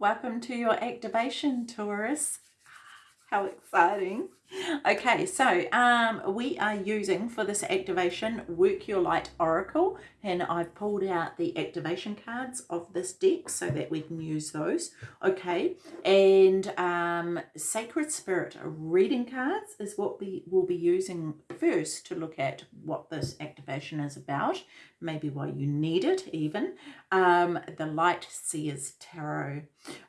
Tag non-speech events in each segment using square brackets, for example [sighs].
Welcome to your activation, Taurus. How exciting. Okay, so um, we are using for this activation Work Your Light Oracle and I've pulled out the activation cards of this deck so that we can use those. Okay, and um, Sacred Spirit reading cards is what we will be using first to look at what this activation is about, maybe why you need it even. Um, the Light Seers Tarot.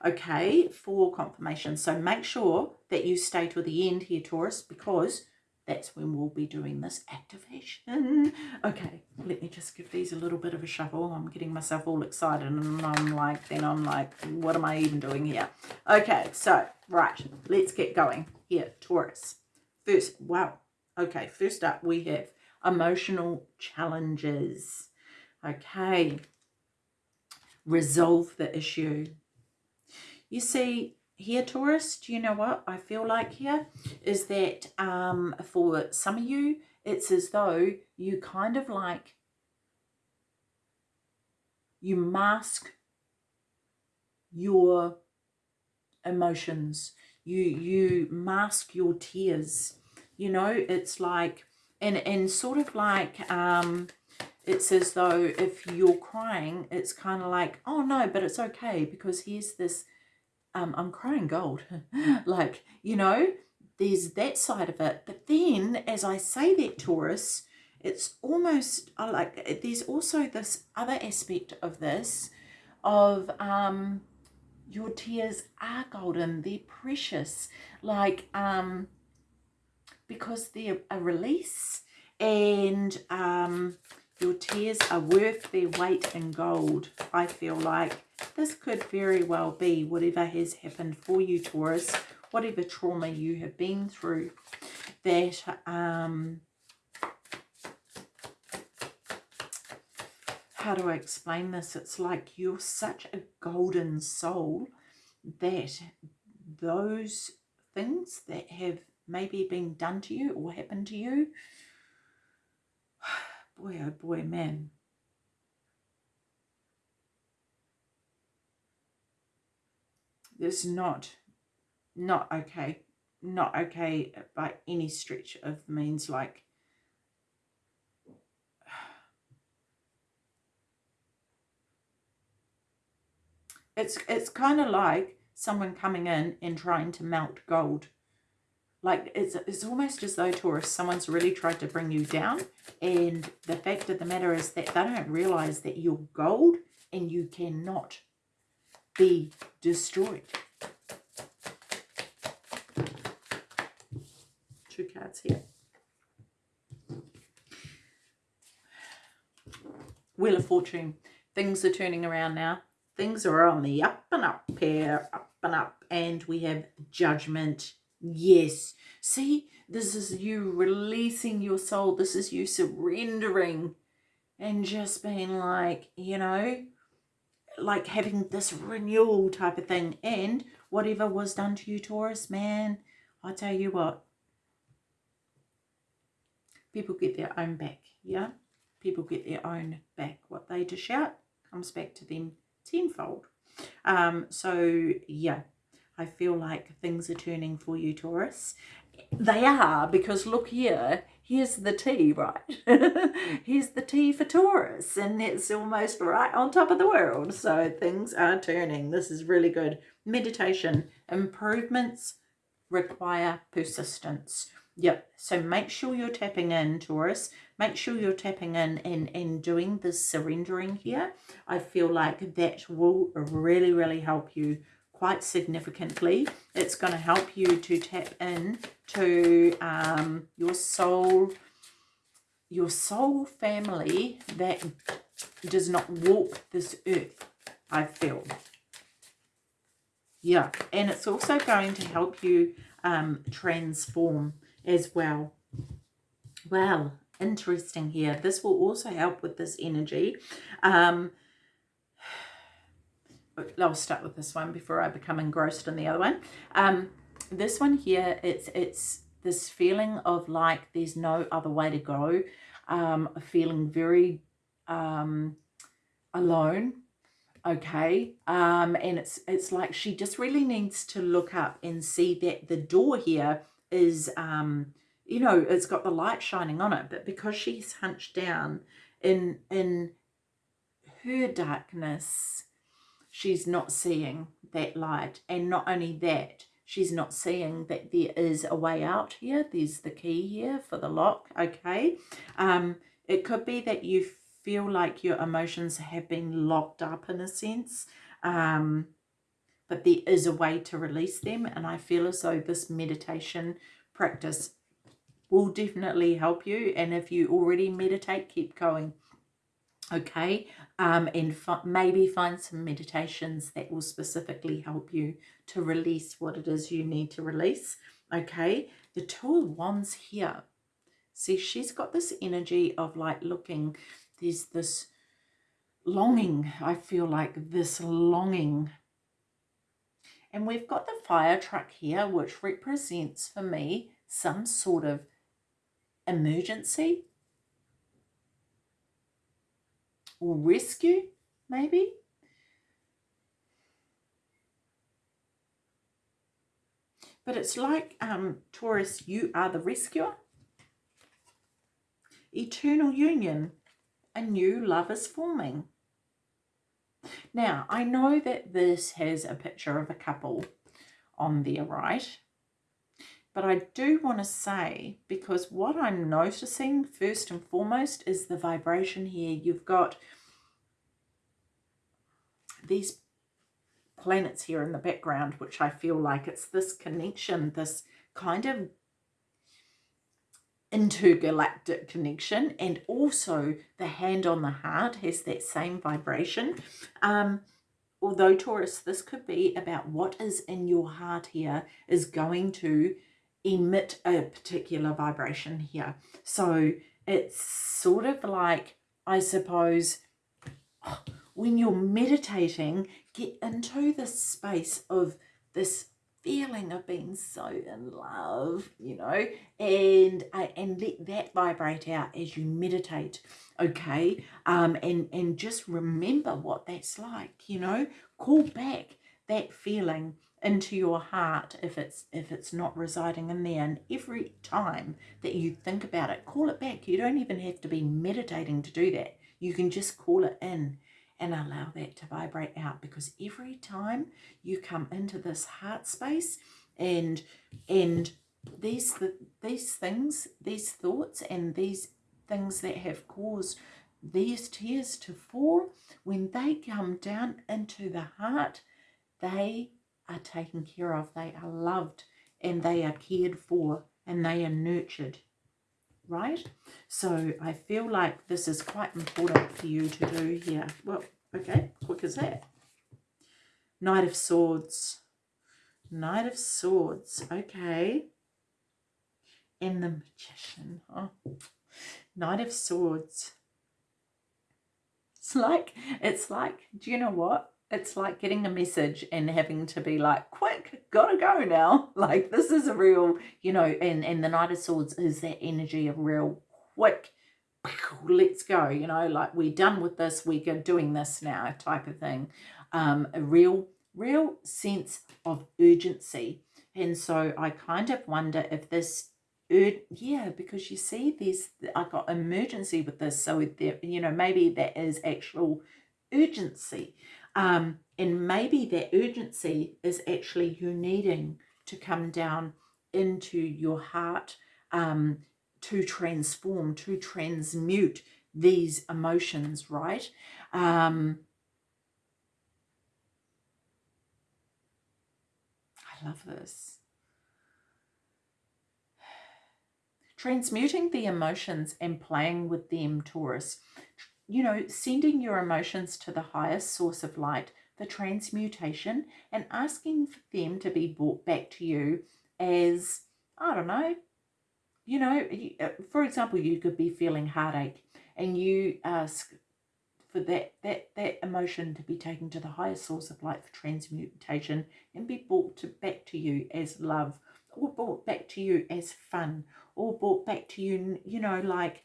Okay, for confirmation. So make sure that you stay to the end here, Taurus, because that's when we'll be doing this activation. [laughs] Okay, let me just give these a little bit of a shuffle. I'm getting myself all excited and I'm like, then I'm like, what am I even doing here? Okay, so, right, let's get going. Here, Taurus. First, wow. Okay, first up we have emotional challenges. Okay, resolve the issue. You see, here, Taurus, do you know what I feel like here? Is that um, for some of you, it's as though you kind of like, you mask your emotions. You, you mask your tears. You know, it's like, and, and sort of like, um, it's as though if you're crying, it's kind of like, oh no, but it's okay because here's this um, I'm crying gold. [laughs] like, you know, there's that side of it. But then as I say that, Taurus, it's almost I like, there's also this other aspect of this of um, your tears are golden. They're precious. Like, um, because they're a release and um, your tears are worth their weight in gold, I feel like. This could very well be whatever has happened for you, Taurus, whatever trauma you have been through, that um, how do I explain this? It's like you're such a golden soul that those things that have maybe being done to you or happened to you, [sighs] boy, oh boy, man, This is not, not okay. Not okay by any stretch of means like [sighs] it's it's kind of like someone coming in and trying to melt gold like it's it's almost as though Taurus someone's really tried to bring you down and the fact of the matter is that they don't realize that you're gold and you cannot be destroyed. Two cards here. Wheel of Fortune. Things are turning around now. Things are on the up and up here, up and up. And we have judgment. Yes. See, this is you releasing your soul. This is you surrendering and just being like, you know, like having this renewal type of thing. And whatever was done to you Taurus man I tell you what people get their own back yeah? People get their own back. What they dish out comes back to them tenfold. Um so yeah I feel like things are turning for you Taurus they are because look here here's the T, right? [laughs] here's the T for Taurus, and it's almost right on top of the world. So things are turning. This is really good. Meditation. Improvements require persistence. Yep. So make sure you're tapping in, Taurus. Make sure you're tapping in and, and doing this surrendering here. I feel like that will really, really help you quite significantly. It's going to help you to tap in to um, your soul, your soul family that does not walk this earth, I feel. Yeah, and it's also going to help you um, transform as well. Well, interesting here. This will also help with this energy. Um, I'll start with this one before I become engrossed in the other one. Um, this one here, it's it's this feeling of like there's no other way to go, um, feeling very um, alone, okay um and it's it's like she just really needs to look up and see that the door here is um you know it's got the light shining on it but because she's hunched down in in her darkness she's not seeing that light and not only that she's not seeing that there is a way out here there's the key here for the lock okay um it could be that you feel like your emotions have been locked up in a sense. Um, but there is a way to release them. And I feel as though this meditation practice will definitely help you. And if you already meditate, keep going. Okay, um, and maybe find some meditations that will specifically help you to release what it is you need to release. Okay, the Two of Wands here. See, she's got this energy of like looking there's this longing. I feel like this longing. And we've got the fire truck here, which represents for me some sort of emergency or rescue, maybe. But it's like, um, Taurus, you are the rescuer. Eternal union a new love is forming. Now, I know that this has a picture of a couple on there, right? But I do want to say, because what I'm noticing first and foremost is the vibration here. You've got these planets here in the background, which I feel like it's this connection, this kind of intergalactic connection and also the hand on the heart has that same vibration um although taurus this could be about what is in your heart here is going to emit a particular vibration here so it's sort of like i suppose when you're meditating get into this space of this feeling of being so in love, you know, and uh, and let that vibrate out as you meditate, okay? Um, and and just remember what that's like, you know. Call back that feeling into your heart if it's if it's not residing in there. And every time that you think about it call it back. You don't even have to be meditating to do that. You can just call it in and allow that to vibrate out because every time you come into this heart space and and these these things these thoughts and these things that have caused these tears to fall when they come down into the heart they are taken care of they are loved and they are cared for and they are nurtured right? So I feel like this is quite important for you to do here. Well, okay, quick as that. Knight of Swords. Knight of Swords, okay. And the Magician. Oh. Knight of Swords. It's like, it's like, do you know what? It's like getting a message and having to be like, quick, gotta go now. [laughs] Like this is a real, you know, and, and the Knight of Swords is that energy of real quick, [laughs] let's go, you know, like we're done with this, we're doing this now type of thing. Um, a real, real sense of urgency. And so I kind of wonder if this yeah because you see there's i got emergency with this so there you know maybe that is actual urgency um, and maybe that urgency is actually you needing to come down into your heart um, to transform, to transmute these emotions, right? Um, I love this. [sighs] Transmuting the emotions and playing with them, Taurus you know, sending your emotions to the highest source of light, the transmutation, and asking for them to be brought back to you as, I don't know, you know, uh, for example, you could be feeling heartache and you ask for that, that, that emotion to be taken to the highest source of light for transmutation and be brought to, back to you as love or brought back to you as fun or brought back to you, you know, like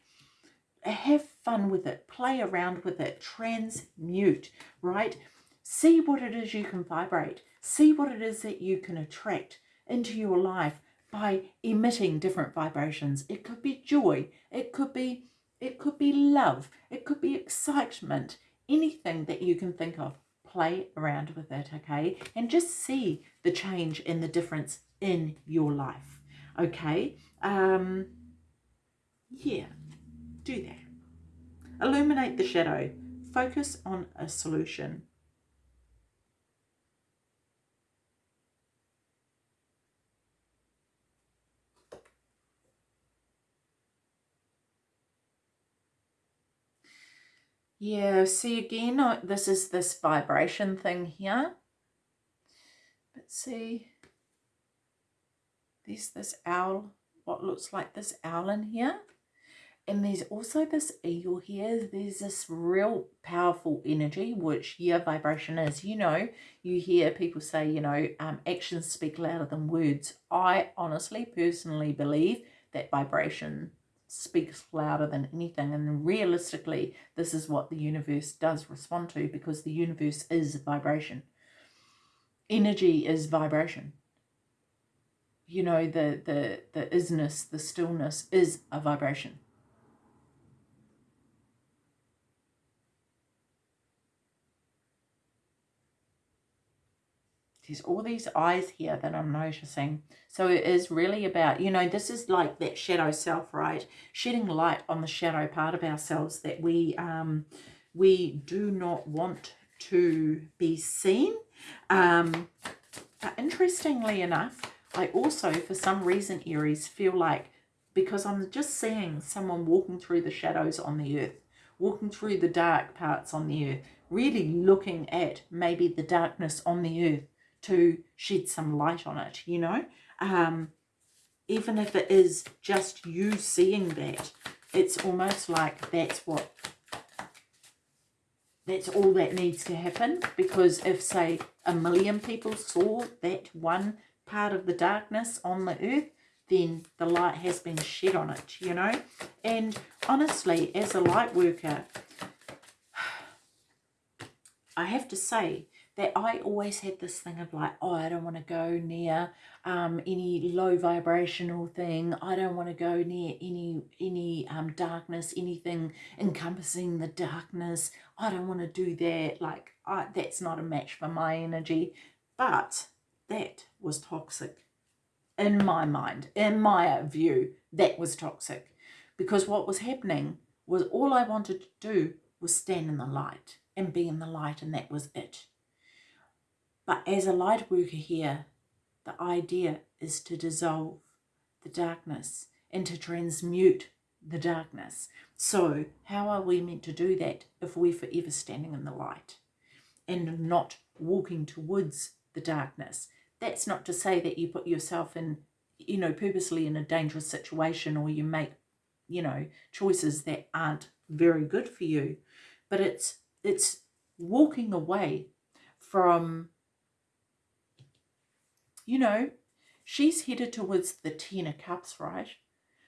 have fun with it, play around with it, transmute, right? See what it is you can vibrate. See what it is that you can attract into your life by emitting different vibrations. It could be joy, it could be it could be love, it could be excitement, anything that you can think of. Play around with it, okay? And just see the change and the difference in your life, okay? Um, yeah, do that. Illuminate the shadow. Focus on a solution. Yeah, see again, oh, this is this vibration thing here. But see, there's this owl, what looks like this owl in here. And there's also this eagle here. There's this real powerful energy, which your vibration is. You know, you hear people say, you know, um, actions speak louder than words. I honestly, personally believe that vibration speaks louder than anything and realistically this is what the universe does respond to because the universe is vibration energy is vibration you know the the the isness the stillness is a vibration there's all these eyes here that I'm noticing. So it is really about, you know, this is like that shadow self, right? Shedding light on the shadow part of ourselves that we um, we do not want to be seen. Um, but interestingly enough, I also, for some reason, Aries, feel like because I'm just seeing someone walking through the shadows on the earth, walking through the dark parts on the earth, really looking at maybe the darkness on the earth to shed some light on it, you know. Um, even if it is just you seeing that, it's almost like that's what, that's all that needs to happen. Because if, say, a million people saw that one part of the darkness on the earth, then the light has been shed on it, you know. And honestly, as a light worker, [sighs] I have to say that I always had this thing of like, oh, I don't want to go near um, any low vibrational thing. I don't want to go near any any um, darkness, anything encompassing the darkness. I don't want to do that. Like, I, that's not a match for my energy. But that was toxic in my mind, in my view, that was toxic. Because what was happening was all I wanted to do was stand in the light and be in the light and that was it. But as a light worker here, the idea is to dissolve the darkness and to transmute the darkness. So how are we meant to do that if we're forever standing in the light and not walking towards the darkness? That's not to say that you put yourself in, you know, purposely in a dangerous situation or you make, you know, choices that aren't very good for you. But it's, it's walking away from you know, she's headed towards the Ten of Cups, right?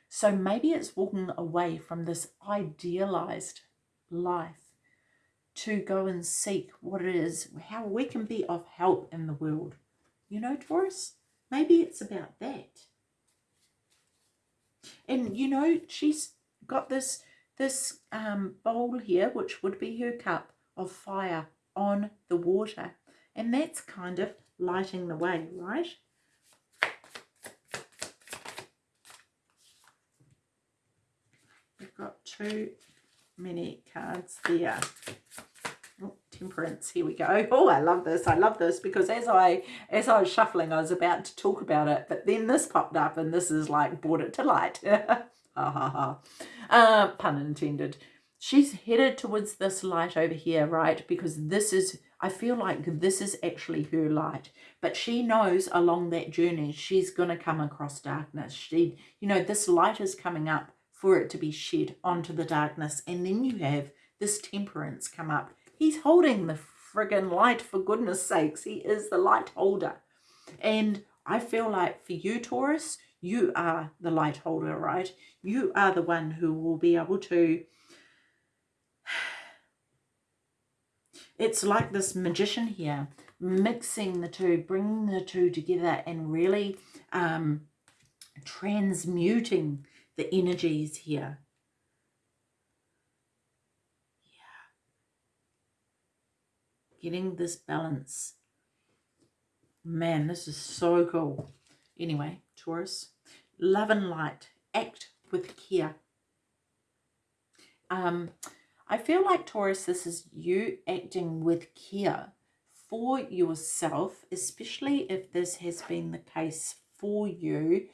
So maybe it's walking away from this idealized life to go and seek what it is, how we can be of help in the world. You know, Taurus, maybe it's about that. And, you know, she's got this, this um, bowl here, which would be her cup of fire on the water. And that's kind of lighting the way, right? We've got too many cards there. Oh, temperance, here we go. [laughs] Oh, I love this. I love this because as I as I was shuffling, I was about to talk about it, but then this popped up and this is like brought it to light. [laughs] Uh, pun intended. She's headed towards this light over here, right? Because this is I feel like this is actually her light. But she knows along that journey, she's going to come across darkness. She, you know, this light is coming up for it to be shed onto the darkness. And then you have this temperance come up. He's holding the friggin' light, for goodness sakes. He is the light holder. And I feel like for you, Taurus, you are the light holder, right? You are the one who will be able to it's like this magician here, mixing the two, bringing the two together and really um, transmuting the energies here. Yeah. Getting this balance. Man, this is so cool. Anyway, Taurus, love and light, act with care. Um, I feel like Taurus, this is you acting with care for yourself, especially if this has been the case for you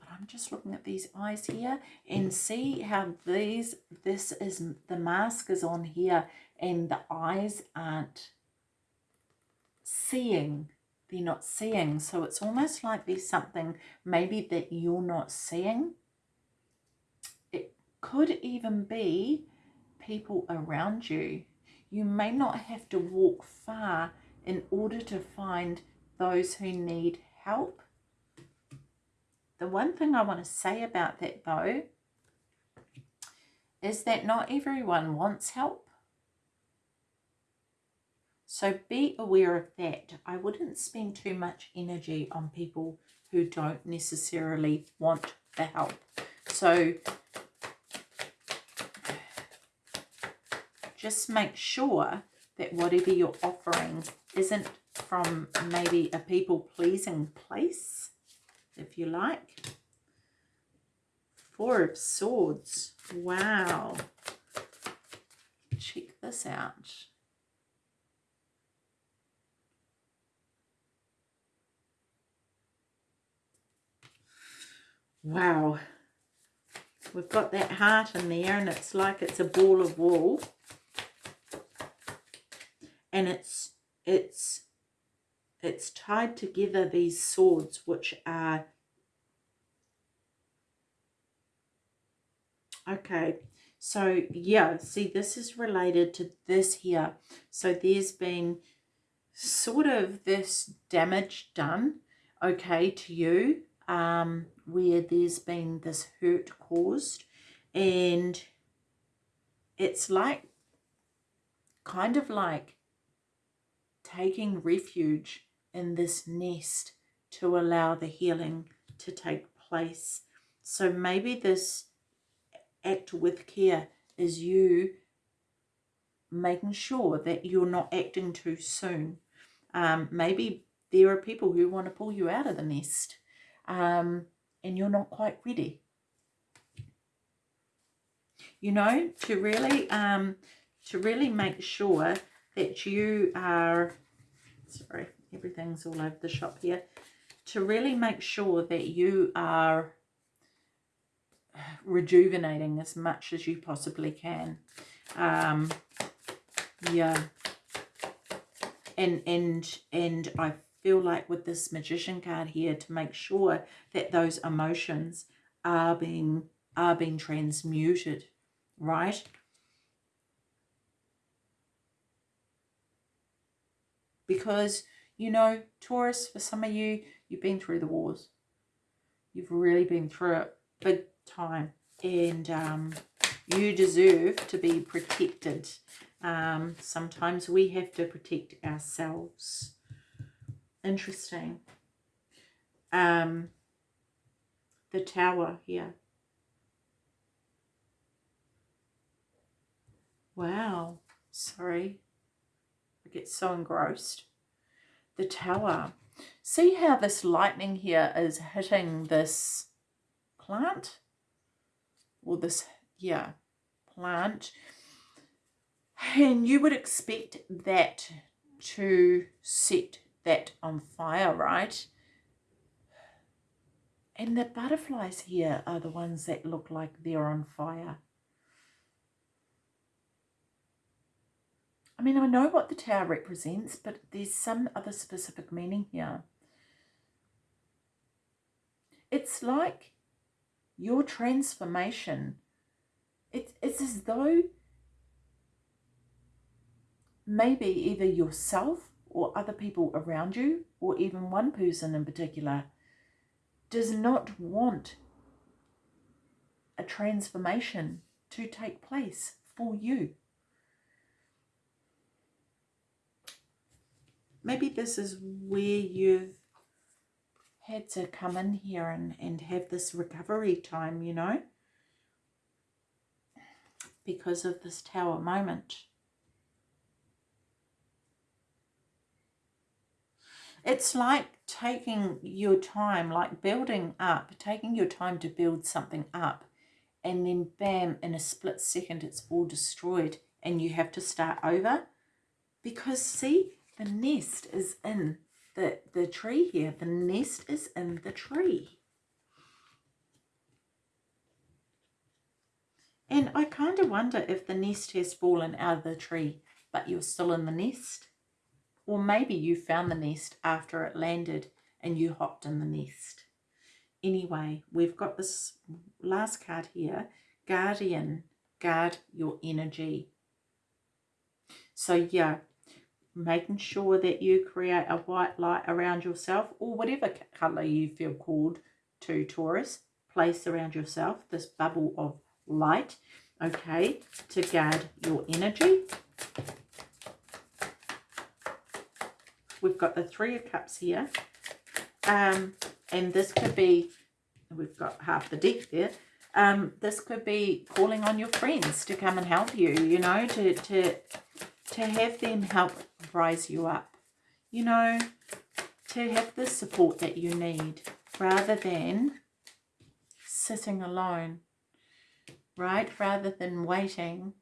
But I'm just looking at these eyes here and see how these, this is, the mask is on here and the eyes aren't seeing. They're not seeing. So it's almost like there's something maybe that you're not seeing. It could even be people around you. You may not have to walk far in order to find those who need help the one thing I want to say about that though is that not everyone wants help. So be aware of that. I wouldn't spend too much energy on people who don't necessarily want the help. So just make sure that whatever you're offering isn't from maybe a people-pleasing place if you like. Four of Swords. Wow. Check this out. Wow. We've got that heart in there and it's like it's a ball of wool. And it's it's it's tied together these swords which are okay so yeah see this is related to this here. So there's been sort of this damage done okay to you um where there's been this hurt caused and it's like kind of like taking refuge in this nest to allow the healing to take place. So maybe this act with care is you making sure that you're not acting too soon. Um, maybe there are people who want to pull you out of the nest um, and you're not quite ready. You know, to really, um, to really make sure that you are, sorry, everything's all over the shop here, to really make sure that you are rejuvenating as much as you possibly can. Um, yeah. And, and, and I feel like with this magician card here to make sure that those emotions are being, are being transmuted, right? Because you know, Taurus, for some of you, you've been through the wars. You've really been through it big time. And um, you deserve to be protected. Um, sometimes we have to protect ourselves. Interesting. Um, the tower here. Wow. Sorry. I get so engrossed the tower. See how this lightning here is hitting this plant? Or this, yeah, plant. And you would expect that to set that on fire, right? And the butterflies here are the ones that look like they're on fire. I mean, I know what the tower represents, but there's some other specific meaning here. It's like your transformation. It, it's as though maybe either yourself or other people around you, or even one person in particular, does not want a transformation to take place for you. Maybe this is where you've had to come in here and, and have this recovery time, you know, because of this tower moment. It's like taking your time, like building up, taking your time to build something up, and then bam, in a split second, it's all destroyed, and you have to start over. Because, see, the nest is in the, the tree here. The nest is in the tree. And I kind of wonder if the nest has fallen out of the tree, but you're still in the nest. Or maybe you found the nest after it landed and you hopped in the nest. Anyway, we've got this last card here, Guardian, guard your energy. So yeah, making sure that you create a white light around yourself or whatever colour you feel called to Taurus, place around yourself this bubble of light, okay, to guard your energy. We've got the Three of Cups here. Um, and this could be, we've got half the deck there. Um, this could be calling on your friends to come and help you, you know, to, to, to have them help rise you up, you know, to have the support that you need rather than sitting alone, right? Rather than waiting,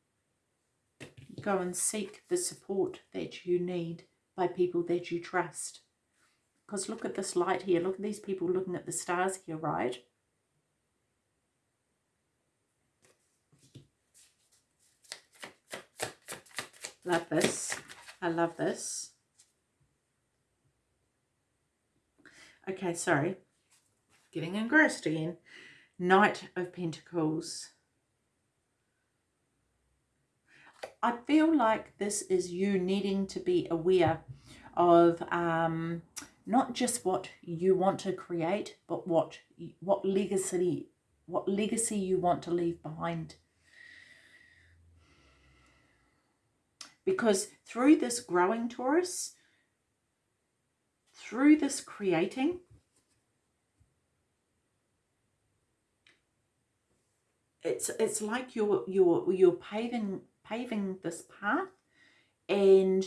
go and seek the support that you need by people that you trust. Because look at this light here. Look at these people looking at the stars here, right? Love this. I love this. Okay, sorry. Getting engrossed again. Knight of Pentacles. I feel like this is you needing to be aware of um, not just what you want to create, but what what legacy what legacy you want to leave behind. Because through this growing Taurus, through this creating, it's it's like you're you're you're paving paving this path and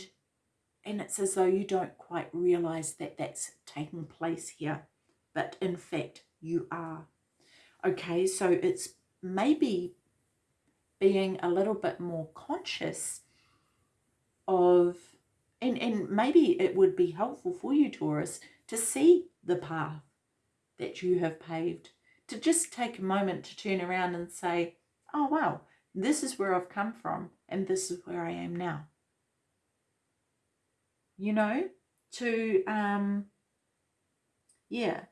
and it's as though you don't quite realize that that's taking place here but in fact you are. Okay so it's maybe being a little bit more conscious of and and maybe it would be helpful for you Taurus to see the path that you have paved to just take a moment to turn around and say oh wow this is where I've come from and this is where I am now. You know, to, um, yeah,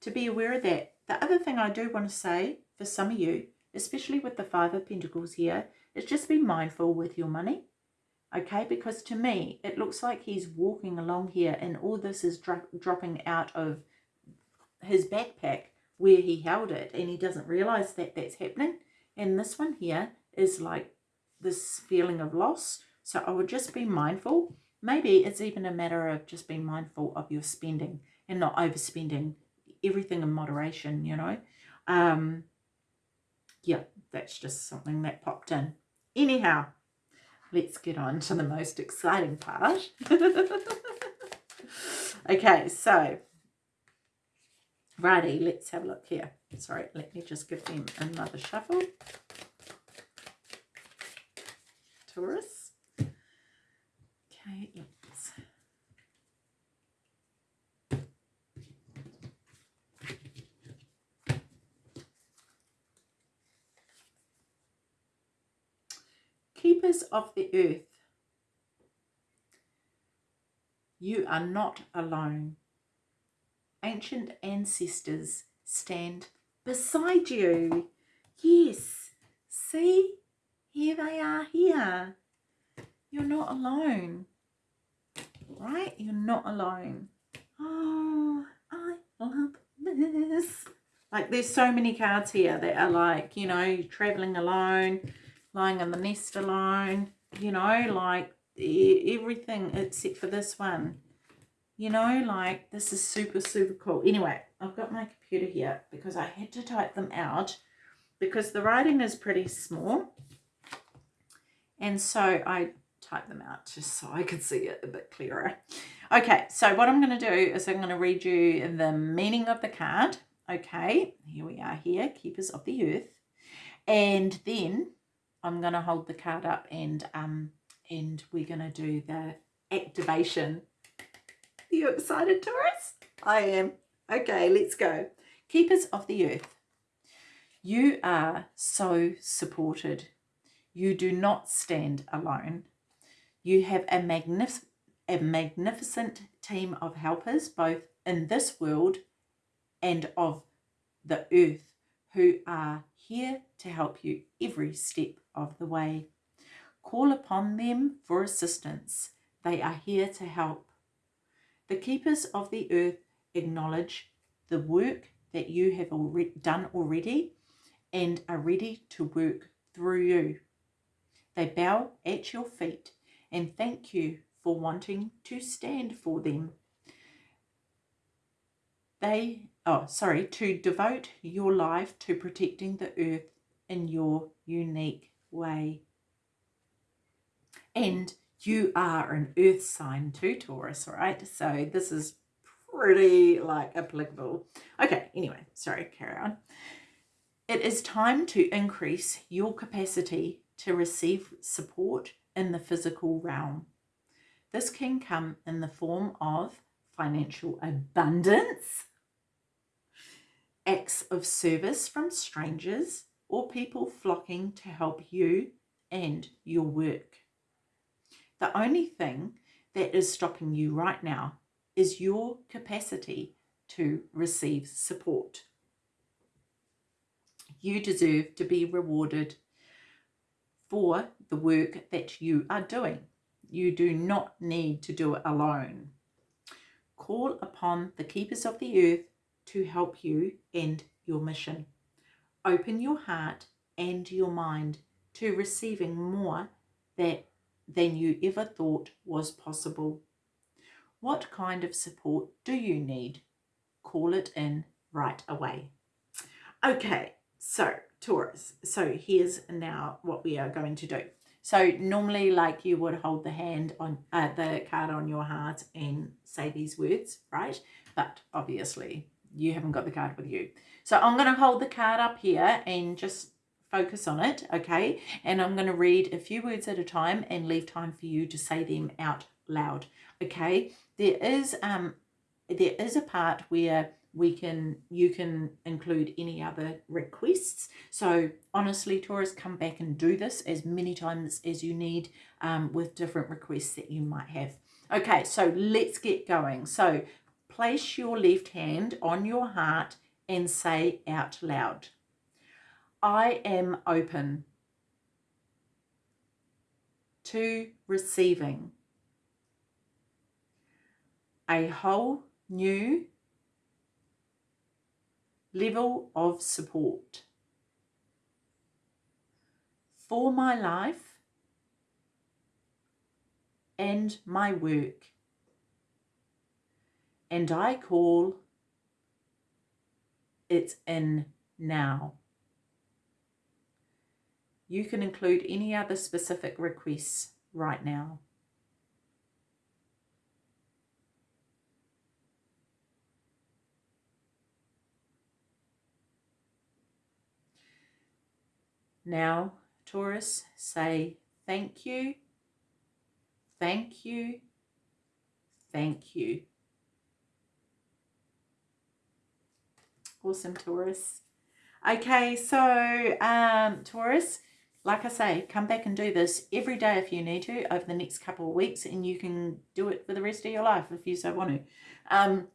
to be aware of that. The other thing I do want to say for some of you, especially with the Five of Pentacles here, is just be mindful with your money. Okay, because to me, it looks like he's walking along here and all this is dro dropping out of his backpack where he held it and he doesn't realize that that's happening and this one here is like this feeling of loss. So I would just be mindful. Maybe it's even a matter of just being mindful of your spending and not overspending. Everything in moderation, you know. Um, yeah, that's just something that popped in. Anyhow, let's get on to the most exciting part. [laughs] okay, so, righty, let's have a look here. Sorry, let me just give them another shuffle. Taurus. Okay, let's Keepers of the earth, you are not alone. Ancient ancestors stand beside you. Yes, see, here they are here. You're not alone, right? You're not alone. Oh, I love this. Like there's so many cards here that are like, you know, traveling alone, lying in the nest alone, you know, like everything except for this one. You know, like this is super, super cool. Anyway, I've got my computer here because I had to type them out because the writing is pretty small. And so I type them out just so I could see it a bit clearer. Okay, so what I'm going to do is I'm going to read you the meaning of the card. Okay, here we are here, Keepers of the Earth. And then I'm going to hold the card up and um and we're going to do the activation. Are you excited, Taurus? I am. Okay, let's go. Keepers of the Earth. You are so supported. You do not stand alone. You have a, magnif a magnificent team of helpers, both in this world and of the earth, who are here to help you every step of the way. Call upon them for assistance. They are here to help. The keepers of the earth acknowledge the work that you have already done already and are ready to work through you. They bow at your feet and thank you for wanting to stand for them. They, oh, sorry, to devote your life to protecting the earth in your unique way. And you are an earth sign too, Taurus, right? So this is pretty like applicable. Okay, anyway, sorry, carry on. It is time to increase your capacity to receive support in the physical realm. This can come in the form of financial abundance, acts of service from strangers, or people flocking to help you and your work. The only thing that is stopping you right now is your capacity to receive support. You deserve to be rewarded for the work that you are doing. You do not need to do it alone. Call upon the keepers of the earth to help you and your mission. Open your heart and your mind to receiving more that, than you ever thought was possible. What kind of support do you need? Call it in right away. Okay, so Taurus, so here's now what we are going to do. So normally like you would hold the hand on uh, the card on your heart and say these words, right? But obviously you haven't got the card with you. So I'm going to hold the card up here and just focus on it, okay? And I'm going to read a few words at a time and leave time for you to say them out loud, okay? There is um there is a part where we can you can include any other requests so honestly taurus come back and do this as many times as you need um, with different requests that you might have okay so let's get going so place your left hand on your heart and say out loud i am open to receiving a whole new level of support for my life and my work. And I call it in now. You can include any other specific requests right now. Now, Taurus, say thank you, thank you, thank you. Awesome, Taurus. Okay, so um, Taurus, like I say, come back and do this every day if you need to over the next couple of weeks and you can do it for the rest of your life if you so want to. Um,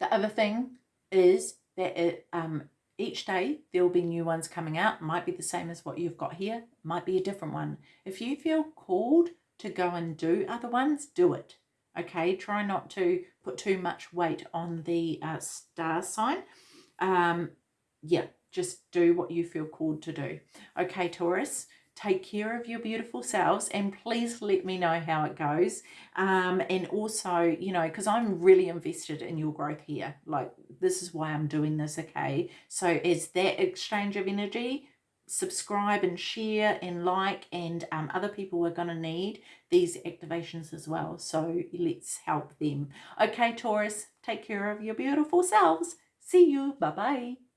the other thing is that it, um, each day there will be new ones coming out. Might be the same as what you've got here. Might be a different one. If you feel called to go and do other ones, do it. Okay, try not to put too much weight on the uh, star sign. Um, yeah, just do what you feel called to do. Okay, Taurus, take care of your beautiful selves and please let me know how it goes um, and also you know because i'm really invested in your growth here like this is why i'm doing this okay so as that exchange of energy subscribe and share and like and um, other people are going to need these activations as well. So let's help them. Okay taurus take care of your beautiful selves. See you. Bye bye